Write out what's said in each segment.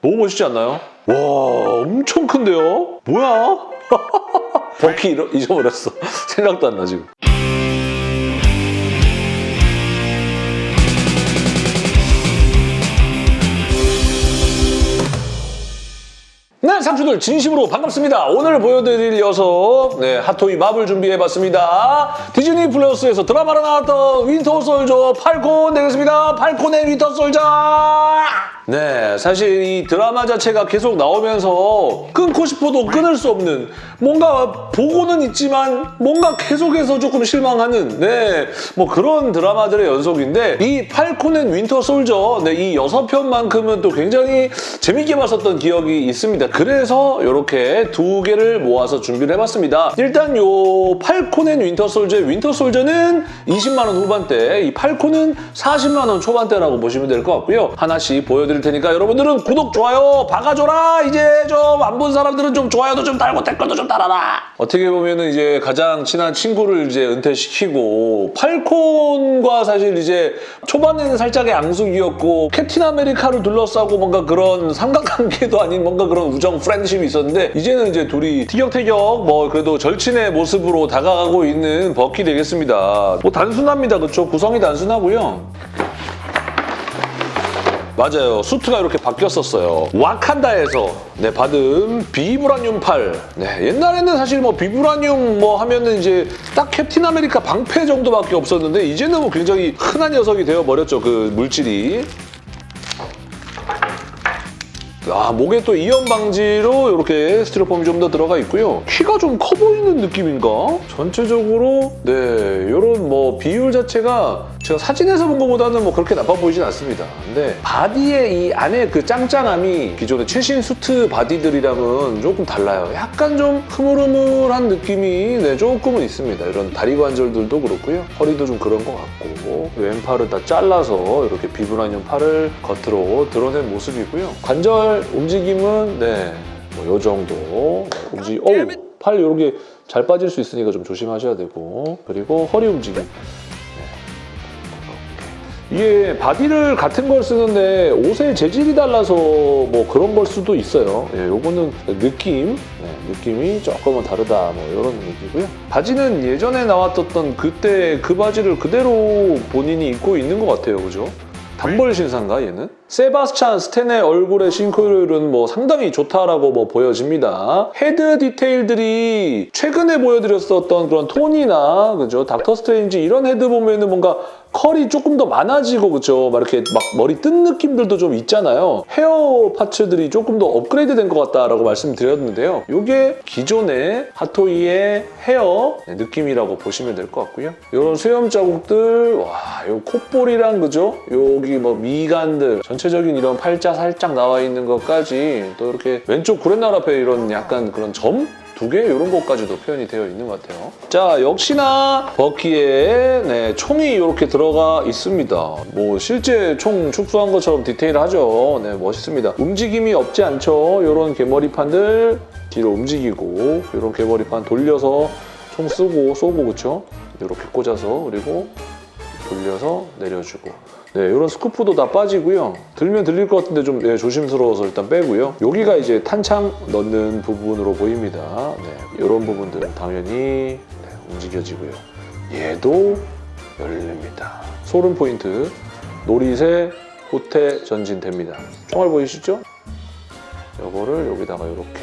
너무 멋있지 않나요? 와 엄청 큰데요? 뭐야? 버키 잊어버렸어. 생각도 안 나 지금. 네, 상추들 진심으로 반갑습니다. 오늘 보여드릴 녀석, 네, 핫토이 맙을 준비해봤습니다. 디즈니 플러스에서 드라마로 나왔던 윈터 솔저 팔콘 되겠습니다. 팔콘 앤 윈터 솔저! 네, 사실 이 드라마 자체가 계속 나오면서 끊고 싶어도 끊을 수 없는 뭔가 보고는 있지만 뭔가 계속해서 조금 실망하는 네, 뭐 그런 드라마들의 연속인데 이 팔콘 앤 윈터 솔저 네, 이 여섯 편만큼은 또 굉장히 재밌게 봤었던 기억이 있습니다. 그래서 이렇게 두 개를 모아서 준비를 해봤습니다. 일단 요 팔콘 앤 윈터 솔저의 윈터 솔저는 20만 원 후반대, 이 팔콘은 40만 원 초반대라고 보시면 될 것 같고요. 하나씩 보여드릴 테니까 여러분들은 구독, 좋아요 박아줘라. 이제 좀 안 본 사람들은 좀 좋아요도 좀 달고 댓글도 좀 달아라. 어떻게 보면 은 이제 가장 친한 친구를 이제 은퇴시키고 팔콘과 사실 이제 초반에는 살짝의 앙숙이었고 캡틴 아메리카를 둘러싸고 뭔가 그런 삼각관계도 아닌 뭔가 그런 우정 friendship이 있었는데 이제는 이제 둘이 티격태격 뭐 그래도 절친의 모습으로 다가가고 있는 버키 되겠습니다. 뭐 단순합니다. 그렇죠? 구성이 단순하고요. 맞아요. 수트가 이렇게 바뀌었었어요. 와칸다에서 네, 받은 비브라늄 팔. 네, 옛날에는 사실 뭐 비브라늄 뭐 하면은 이제 딱 캡틴 아메리카 방패 정도밖에 없었는데 이제는 뭐 굉장히 흔한 녀석이 되어버렸죠. 그 물질이. 아, 목에 또 이염 방지로 이렇게 스티로폼이 좀 더 들어가 있고요. 키가 좀 커 보이는 느낌인가? 전체적으로 네, 이런 뭐 비율 자체가 제가 사진에서 본 것보다는 뭐 그렇게 나빠 보이진 않습니다. 근데 바디의 이 안에 그 짱짱함이 기존의 최신 수트 바디들이랑은 조금 달라요. 약간 좀 흐물흐물한 느낌이 네, 조금은 있습니다. 이런 다리 관절들도 그렇고요. 허리도 좀 그런 것 같고 왼팔을 다 잘라서 이렇게 비브라늄 팔을 겉으로 드러낸 모습이고요. 관절 움직임은 네, 뭐요 정도 움직. 어우, 팔 이렇게 잘 빠질 수 있으니까 좀 조심하셔야 되고 그리고 허리 움직임. 이게 바디를 같은 걸 쓰는데 옷의 재질이 달라서 뭐 그런 걸 수도 있어요. 예, 요거는 느낌, 네, 느낌이 조금은 다르다 뭐 이런 얘기고요. 바지는 예전에 나왔었던 그때 그 바지를 그대로 본인이 입고 있는 것 같아요. 그죠? 단벌 신사인가 얘는? 세바스찬 스탠의 얼굴의 싱크율은 뭐 상당히 좋다라고 뭐 보여집니다. 헤드 디테일들이 최근에 보여드렸었던 그런 토니나 그죠 닥터 스트레인지 이런 헤드 보면은 뭔가 컬이 조금 더 많아지고 그죠 막 이렇게 막 머리 뜬 느낌들도 좀 있잖아요. 헤어 파츠들이 조금 더 업그레이드 된 것 같다라고 말씀드렸는데요. 이게 기존의 핫토이의 헤어 느낌이라고 보시면 될 것 같고요. 이런 수염 자국들 와, 요 콧볼이랑 그죠? 여기 뭐 미간들 전 체적인 이런 팔자 살짝 나와 있는 것까지 또 이렇게 왼쪽 구렛나루 앞에 이런 약간 그런 점? 두개 이런 것까지도 표현이 되어 있는 것 같아요. 자 역시나 버키에 네, 총이 이렇게 들어가 있습니다. 뭐 실제 총 축소한 것처럼 디테일하죠. 네 멋있습니다. 움직임이 없지 않죠. 이런 개머리판들 뒤로 움직이고 이런 개머리판 돌려서 총 쓰고 쏘고 그쵸? 이렇게 꽂아서 그리고 돌려서 내려주고 네, 이런 스쿠프도 다 빠지고요. 들면 들릴 것 같은데 좀 네, 조심스러워서 일단 빼고요. 여기가 이제 탄창 넣는 부분으로 보입니다. 네, 이런 부분들은 당연히 네, 움직여지고요. 얘도 열립니다. 소름 포인트, 노릿의 호태 전진됩니다. 총알 보이시죠? 요거를 여기다가 이렇게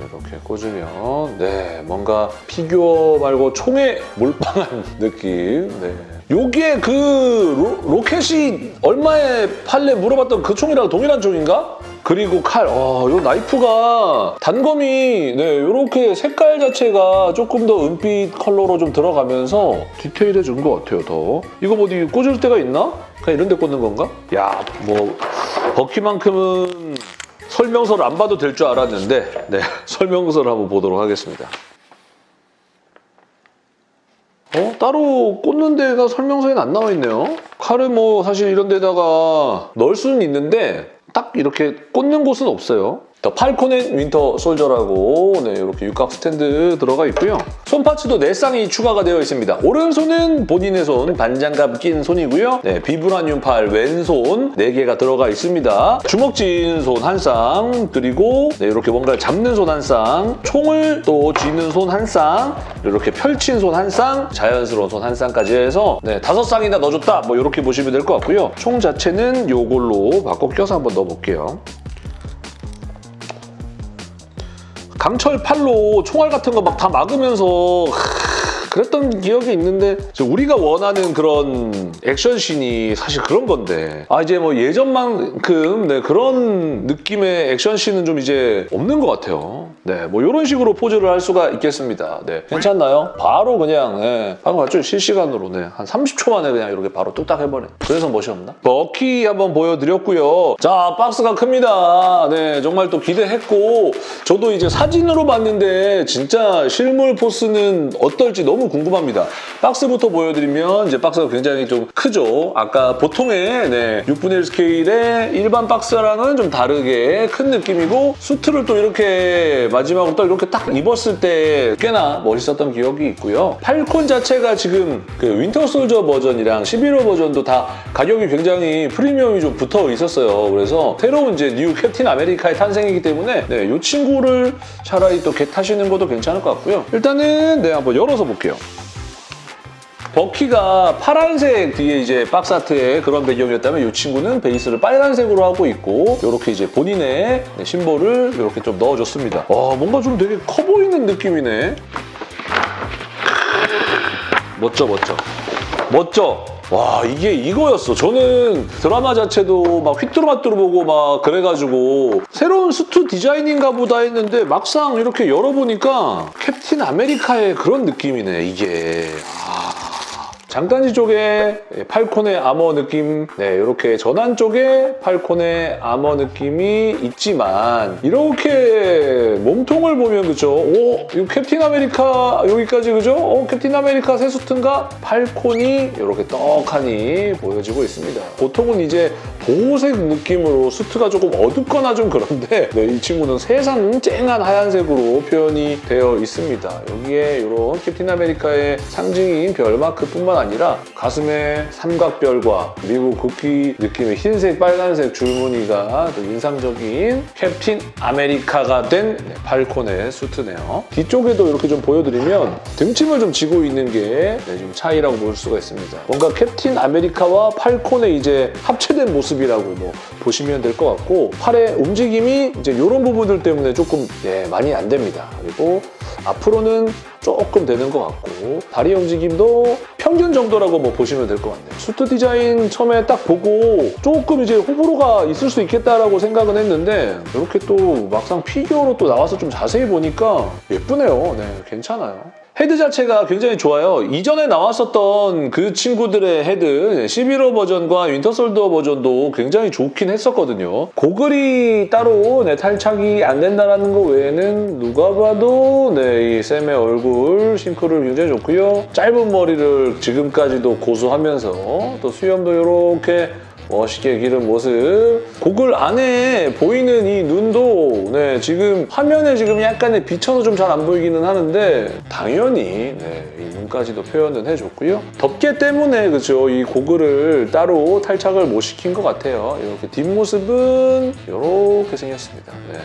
이렇게 꽂으면 네 뭔가 피규어 말고 총에 몰빵한 느낌 네. 요게 그 로, 로켓이 얼마에 팔래 물어봤던 그 총이랑 동일한 총인가? 그리고 칼, 어, 요 나이프가 단검이 네, 요렇게 색깔 자체가 조금 더 은빛 컬러로 좀 들어가면서 디테일해진 것 같아요, 더. 이거 뭐 어디 꽂을 데가 있나? 그냥 이런 데 꽂는 건가? 야, 뭐 버키만큼은 설명서를 안 봐도 될 줄 알았는데 네, 설명서를 한번 보도록 하겠습니다. 어? 따로 꽂는 데가 설명서에는 안 나와 있네요. 칼을 뭐 사실 이런 데다가 넣을 수는 있는데 딱 이렇게 꽂는 곳은 없어요. 더 팔콘 앤 윈터 솔저라고 네, 이렇게 육각 스탠드 들어가 있고요. 손 parts도 네 쌍이 추가가 되어 있습니다. 오른손은 본인의 손, 반장갑 낀 손이고요. 네, 비브라늄 팔 왼손 4개가 들어가 있습니다. 주먹 쥔 손 한 쌍, 그리고 네, 이렇게 뭔가를 잡는 손 한 쌍, 총을 또 쥐는 손 한 쌍, 이렇게 펼친 손 한 쌍, 자연스러운 손 한 쌍까지 해서 네, 다섯 쌍이나 넣어줬다 뭐 이렇게 보시면 될 것 같고요. 총 자체는 요걸로 바꿔 껴서 한번 넣어볼게요. 강철 팔로 총알 같은 거 막 다 막으면서 하, 그랬던 기억이 있는데 저 우리가 원하는 그런 액션씬이 사실 그런 건데 아 이제 뭐 예전만큼 네, 그런 느낌의 액션씬은 좀 이제 없는 것 같아요. 네, 뭐 이런 식으로 포즈를 할 수가 있겠습니다. 네, 괜찮나요? 바로 그냥 네, 방금 봤죠? 실시간으로 네, 한 30초 만에 그냥 이렇게 바로 뚝딱 해버려. 그래서 멋이 없나? 버키 한번 보여드렸고요. 자, 박스가 큽니다. 네, 정말 또 기대했고 저도 이제 사진으로 봤는데 진짜 실물 force는 어떨지 너무 궁금합니다. 박스부터 보여드리면 이제 박스가 굉장히 좀 크죠. 아까 보통의 네, 6분의 1 스케일의 일반 박스랑은 좀 다르게 큰 느낌이고 수트를 또 이렇게 마지막으로 또 이렇게 딱 입었을 때 꽤나 멋있었던 기억이 있고요. 팔콘 자체가 지금 그 윈터 솔저 버전이랑 시빌 워 버전도 다 가격이 굉장히 프리미엄이 좀 붙어 있었어요. 그래서 새로운 이제 뉴 캡틴 아메리카의 탄생이기 때문에 네, 이 친구를 차라리 또 get 하시는 것도 괜찮을 것 같고요. 일단은 네, 한번 열어서 볼게요. 버키가 파란색 뒤에 이제 박스 아트의 그런 배경이었다면 이 친구는 베이스를 빨간색으로 하고 있고 이렇게 이제 본인의 네, 심볼을 이렇게 좀 넣어줬습니다. 와 뭔가 좀 되게 커 보이는 느낌이네. 멋져 멋져. 멋져. 와 이게 이거였어. 저는 드라마 자체도 막 휘뚜루마뚜루 보고 막 그래가지고 새로운 수트 디자인인가 보다 했는데 막상 이렇게 열어보니까 캡틴 아메리카의 그런 느낌이네 이게. 아. 장단지 쪽에 팔콘의 armor 느낌, 네 이렇게 전완 쪽에 팔콘의 armor 느낌이 있지만 이렇게 몸통을 보면 그죠? 오, 이거 캡틴 아메리카 여기까지 그죠? 어, 캡틴 아메리카 새 수트인가? 팔콘이 이렇게 떡하니 보여지고 있습니다. 보통은 이제 보호색 느낌으로 수트가 조금 어둡거나 좀 그런데 네, 이 친구는 세상 쨍한 하얀색으로 표현이 되어 있습니다. 여기에 이런 캡틴 아메리카의 상징인 별마크뿐만 아니라 가슴에 삼각별과 미국 국기 느낌의 흰색, 빨간색 줄무늬가 또 인상적인 캡틴 아메리카가 된 네, 팔콘의 수트네요. 뒤쪽에도 이렇게 좀 보여드리면 등짐을 좀 지고 있는 게 네, 좀 차이라고 볼 수가 있습니다. 뭔가 캡틴 아메리카와 팔콘의 이제 합체된 모습 이라고 뭐 보시면 될 것 같고 팔의 움직임이 이제 이런 부분들 때문에 조금 네, 많이 안 됩니다. 그리고 앞으로는 조금 되는 것 같고 다리 움직임도 평균 정도라고 뭐 보시면 될 것 같네요. 수트 디자인 처음에 딱 보고 조금 이제 호불호가 있을 수 있겠다라고 생각은 했는데 이렇게 또 막상 피규어로 또 나와서 좀 자세히 보니까 예쁘네요. 네, 괜찮아요. 헤드 자체가 굉장히 좋아요. 이전에 나왔었던 그 친구들의 헤드 시빌 워 버전과 윈터 솔저 버전도 굉장히 좋긴 했었거든요. 고글이 따로 네, 탈착이 안 된다는 거 외에는 누가 봐도 네, 이 샘의 얼굴 sync률 굉장히 좋고요. 짧은 머리를 지금까지도 고수하면서 또 수염도 이렇게 멋있게 기른 모습. 고글 안에 보이는 이 눈도 네, 지금 화면에 지금 약간의 비쳐서 좀 잘 안 보이기는 하는데 당연히 네, 이 눈까지도 표현은 해줬고요. 덮개 때문에 그죠 이 고글을 따로 탈착을 못 시킨 것 같아요. 이렇게 뒷모습은 이렇게 생겼습니다. 네.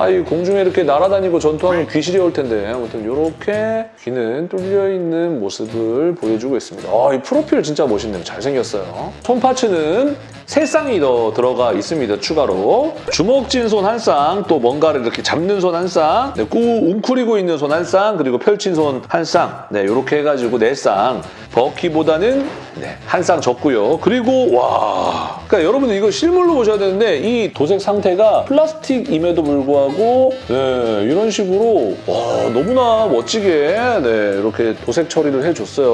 아, 이 공중에 이렇게 날아다니고 전투하는 귀신이 올 텐데 아무튼 이렇게 귀는 뚫려 있는 모습을 보여주고 있습니다. 아, 이 프로필 진짜 멋있네요. 잘생겼어요. 손 파츠는 세 쌍이 더 들어가 있습니다. 추가로 주먹진 손 한 쌍, 또 뭔가를 이렇게 잡는 손 한 쌍, 네, 꾹 웅크리고 있는 손 한 쌍, 그리고 펼친 손 한 쌍, 네, 이렇게 해가지고 네 쌍. 버키보다는 네, 한 쌍 적고요. 그리고 와, 그러니까 여러분들 이거 실물로 보셔야 되는데 이 도색 상태가 플라스틱임에도 불구하고 네, 이런 식으로 와, 너무나 멋지게 네, 이렇게 도색 처리를 해줬어요.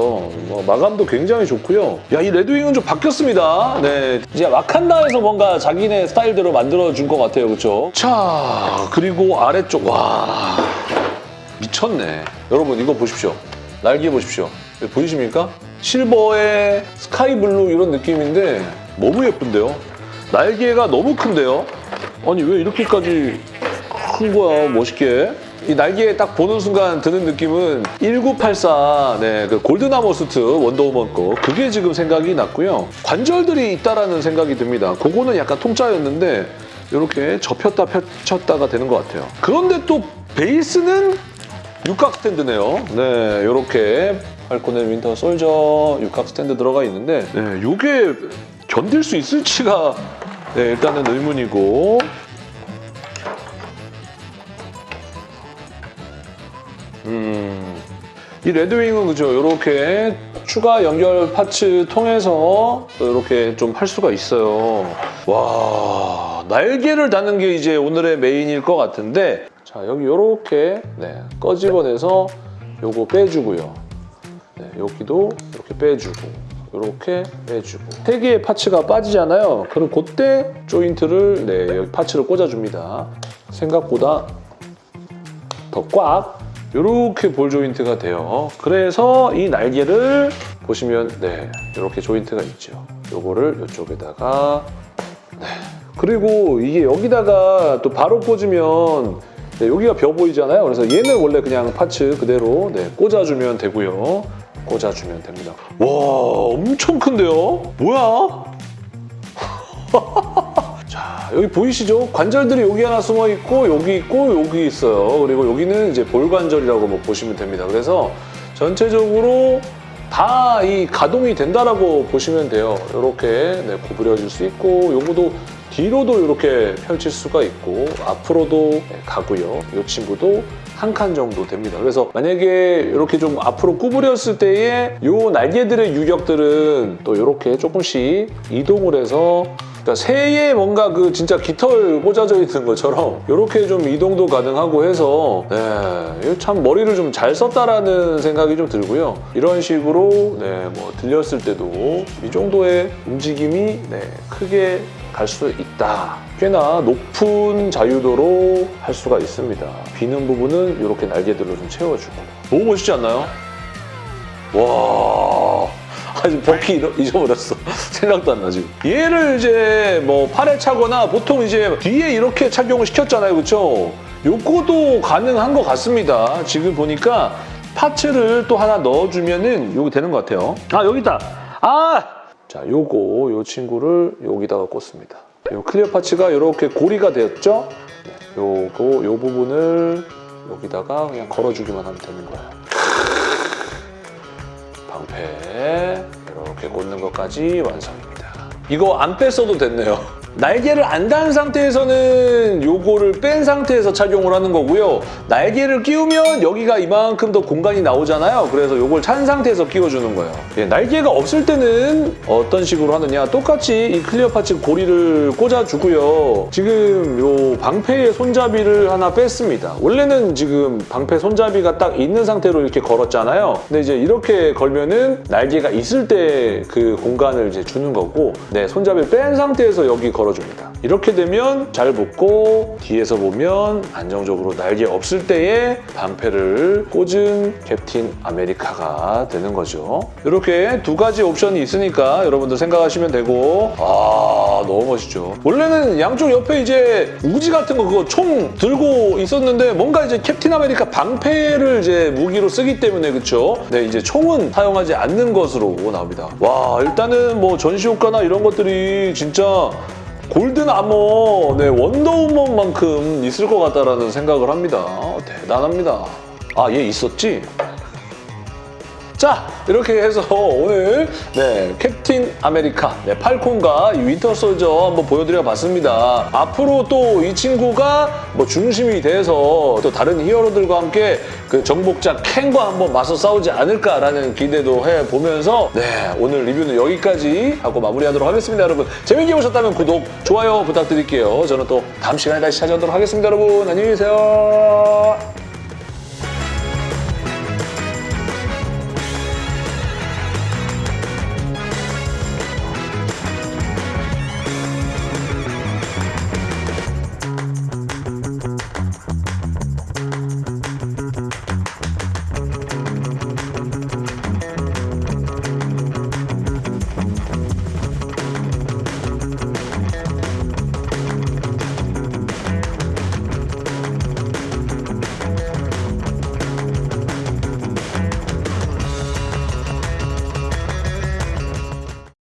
뭐, 마감도 굉장히 좋고요. 야, 이 레드윙은 좀 바뀌었습니다. 네, 이제 와칸다에서 뭔가 자기네 스타일대로 만들어준 것 같아요. 그렇죠? 자, 그리고 아래쪽 와 미쳤네. 여러분 이거 보십시오. 날개 보십시오. 보이십니까? silver에 sky blue 이런 느낌인데 너무 예쁜데요? 날개가 너무 큰데요? 아니 왜 이렇게까지 큰 거야, 멋있게. 이 날개에 딱 보는 순간 드는 느낌은 1984, 네, 그 golden armor 원더우먼 거. 그게 지금 생각이 났고요. 관절들이 있다라는 생각이 듭니다. 그거는 약간 통짜였는데 이렇게 접혔다 펼쳤다가 되는 것 같아요. 그런데 또 베이스는 육각 스탠드네요. 네, 이렇게 팔콘의 윈터 솔저 육각 스탠드 들어가 있는데 네, 이게 견딜 수 있을지가 네, 일단은 의문이고 음, 이 레드윙은 그죠 이렇게 추가 연결 파츠 통해서 이렇게 좀 할 수가 있어요. 와 날개를 다는 게 이제 오늘의 메인일 것 같은데 자 여기 이렇게 네, 꺼집어내서 요거 빼주고요. 네, 여기도 이렇게 빼주고 이렇게 빼주고 세 개의 파츠가 빠지잖아요. 그럼 그때 조인트를 네, 여기 파츠를 꽂아줍니다. 생각보다 더 꽉 이렇게 볼 조인트가 돼요. 그래서 이 날개를 보시면 네 이렇게 조인트가 있죠. 요거를 이쪽에다가 네 그리고 이게 여기다가 또 바로 꽂으면 네, 여기가 벼 보이잖아요. 그래서 얘는 원래 그냥 파츠 그대로 네, 꽂아주면 되고요. 꽂아주면 됩니다. 와 엄청 큰데요? 뭐야? 자 여기 보이시죠? 관절들이 여기 하나 숨어 있고 여기 있고 여기 있어요. 그리고 여기는 이제 볼관절이라고 뭐 보시면 됩니다. 그래서 전체적으로 다 이 가동이 된다라고 보시면 돼요. 이렇게 네, 구부려질 수 있고 요거도 뒤로도 이렇게 펼칠 수가 있고 앞으로도 네, 가고요. 이 친구도 한 칸 정도 됩니다. 그래서 만약에 이렇게 좀 앞으로 구부렸을 때에 이 날개들의 유격들은 또 이렇게 조금씩 이동을 해서 그러니까 새에 뭔가 그 진짜 깃털 꽂아져 있는 것처럼 이렇게 좀 이동도 가능하고 해서 네, 참 머리를 좀 잘 썼다라는 생각이 좀 들고요. 이런 식으로 네, 뭐 들렸을 때도 이 정도의 움직임이 네, 크게 갈 수 있다. 꽤나 높은 자유도로 할 수가 있습니다. 비는 부분은 이렇게 날개들로 좀 채워주고 너무 멋있지 않나요? 와 아직 잃어- 잊어버렸어. 생각도 안 나지. 얘를 이제 뭐 팔에 차거나 보통 이제 뒤에 이렇게 착용을 시켰잖아요. 그렇죠? 요거도 가능한 것 같습니다. 지금 보니까 parts를 또 하나 넣어주면은 요거 되는 것 같아요. 아 여기 있다. 아! 자 요거 요 친구를 여기다가 꽂습니다. 요 clear parts가 이렇게 고리가 되었죠? 네, 요거 요 부분을 여기다가 그냥 걸어주기만 하면 되는 거예요. 방패 이렇게 꽂는 것까지 완성입니다. 이거 안 뺐어도 됐네요. 날개를 안 단 상태에서는 요거를 뺀 상태에서 착용을 하는 거고요. 날개를 끼우면 여기가 이만큼 더 공간이 나오잖아요. 그래서 요걸 찬 상태에서 끼워주는 거예요. 예, 날개가 없을 때는 어떤 식으로 하느냐 똑같이 이 clear parts 고리를 꽂아주고요. 지금 요 방패의 손잡이를 하나 뺐습니다. 원래는 지금 방패 손잡이가 딱 있는 상태로 이렇게 걸었잖아요. 근데 이제 이렇게 걸면은 날개가 있을 때 그 공간을 이제 주는 거고 네, 손잡이를 뺀 상태에서 여기 걸어 줍니다. 이렇게 되면 잘 붙고 뒤에서 보면 안정적으로 날개 없을 때에 방패를 꽂은 캡틴 아메리카가 되는 거죠. 이렇게 두 가지 옵션이 있으니까 여러분들 생각하시면 되고 아 너무 멋있죠. 원래는 양쪽 옆에 이제 우지 같은 거 그거 총 들고 있었는데 뭔가 이제 캡틴 아메리카 방패를 이제 무기로 쓰기 때문에 그쵸? 네 이제 총은 사용하지 않는 것으로 나옵니다. 와 일단은 뭐 전시 효과나 이런 것들이 진짜 golden armor 네, 원더우먼만큼 있을 것 같다라는 생각을 합니다. 대단합니다. 아, 얘 있었지? 자, 이렇게 해서 오늘 네, 캡틴 아메리카, 네, 팔콘과 이 윈터 솔저 한번 보여드려 봤습니다. 앞으로 또 이 친구가 뭐 중심이 돼서 또 다른 히어로들과 함께 그 정복자 캉과 한번 맞서 싸우지 않을까라는 기대도 해보면서 네, 오늘 리뷰는 여기까지 하고 마무리하도록 하겠습니다, 여러분. 재밌게 보셨다면 구독, 좋아요 부탁드릴게요. 저는 또 다음 시간에 다시 찾아오도록 하겠습니다, 여러분. 안녕히 계세요.